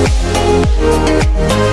We'll be right.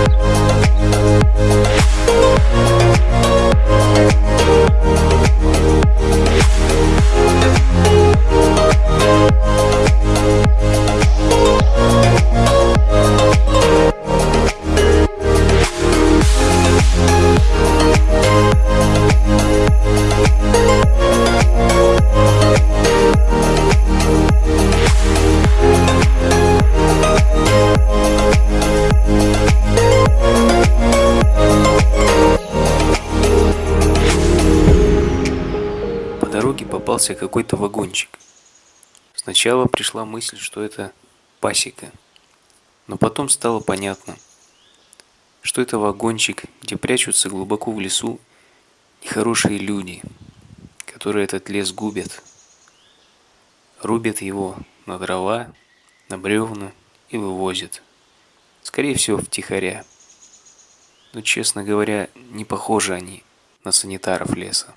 Приближался какой-то вагончик. Сначала пришла мысль, что это пасека. Но потом стало понятно, что это вагончик, где прячутся глубоко в лесу нехорошие люди, которые этот лес губят. Рубят его на дрова, на бревна и вывозят. Скорее всего, втихаря. Но, честно говоря, не похожи они на санитаров леса.